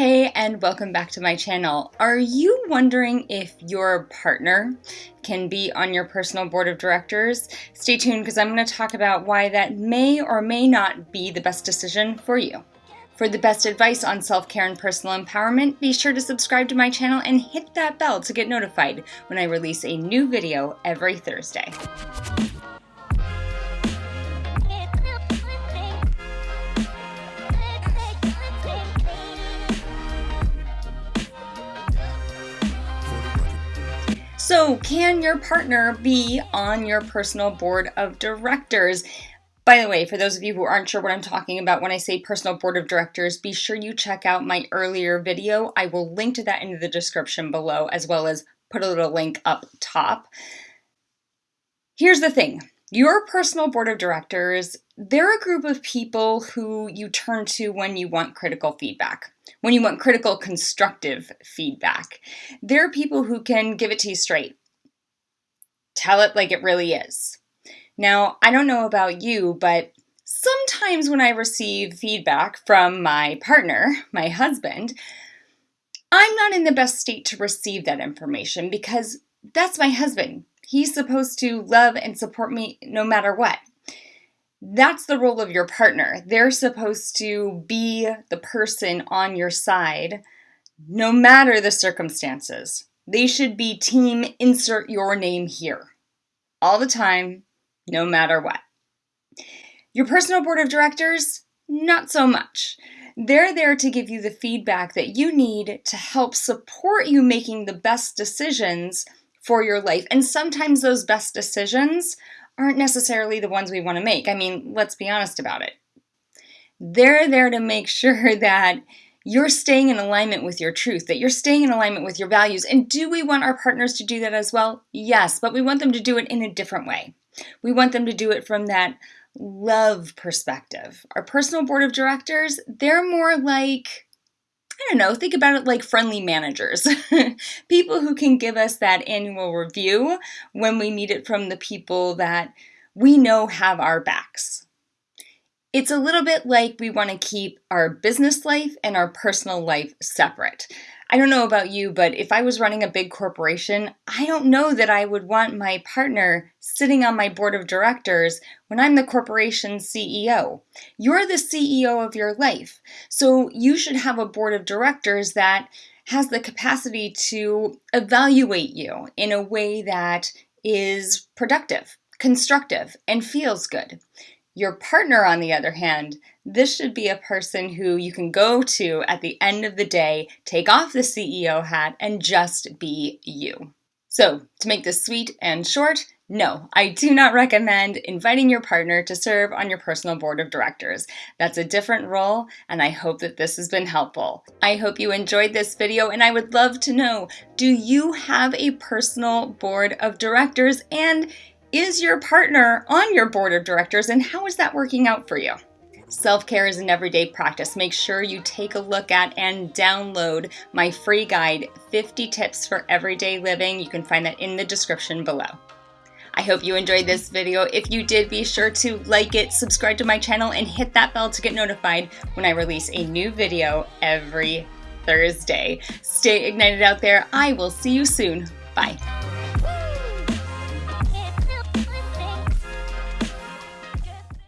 Hey and welcome back to my channel. Are you wondering if your partner can be on your personal board of directors? Stay tuned because I'm going to talk about why that may or may not be the best decision for you. For the best advice on self-care and personal empowerment, be sure to subscribe to my channel and hit that bell to get notified when I release a new video every Thursday. So, can your partner be on your personal board of directors? By the way, for those of you who aren't sure what I'm talking about when I say personal board of directors, be sure you check out my earlier video. I will link to that in the description below, as well as put a little link up top. Here's the thing your personal board of directors, they're a group of people who you turn to when you want critical feedback, when you want critical constructive feedback. They're people who can give it to you straight, tell it like it really is. Now, I don't know about you, but sometimes when I receive feedback from my partner, my husband, I'm not in the best state to receive that information because that's my husband. He's supposed to love and support me no matter what. That's the role of your partner. They're supposed to be the person on your side no matter the circumstances. They should be team insert your name here all the time, no matter what. Your personal board of directors, not so much. They're there to give you the feedback that you need to help support you making the best decisions for your life. And sometimes those best decisions aren't necessarily the ones we want to make. I mean, let's be honest about it. They're there to make sure that you're staying in alignment with your truth, that you're staying in alignment with your values. And do we want our partners to do that as well? Yes, but we want them to do it in a different way. We want them to do it from that love perspective. Our personal board of directors, they're more like I don't know, think about it like friendly managers. people who can give us that annual review when we need it from the people that we know have our backs. It's a little bit like we want to keep our business life and our personal life separate. I don't know about you, but if I was running a big corporation, I don't know that I would want my partner sitting on my board of directors when I'm the corporation's CEO. You're the CEO of your life, so you should have a board of directors that has the capacity to evaluate you in a way that is productive, constructive, and feels good. Your partner, on the other hand, this should be a person who you can go to at the end of the day, take off the CEO hat, and just be you. So, to make this sweet and short, no, I do not recommend inviting your partner to serve on your personal board of directors. That's a different role, and I hope that this has been helpful. I hope you enjoyed this video, and I would love to know, do you have a personal board of directors? And is your partner on your board of directors and how is that working out for you? Self-care is an everyday practice. Make sure you take a look at and download my free guide, 50 Tips for Everyday Living. You can find that in the description below. I hope you enjoyed this video. If you did, be sure to like it, subscribe to my channel, and hit that bell to get notified when I release a new video every Thursday. Stay ignited out there. I will see you soon. Bye.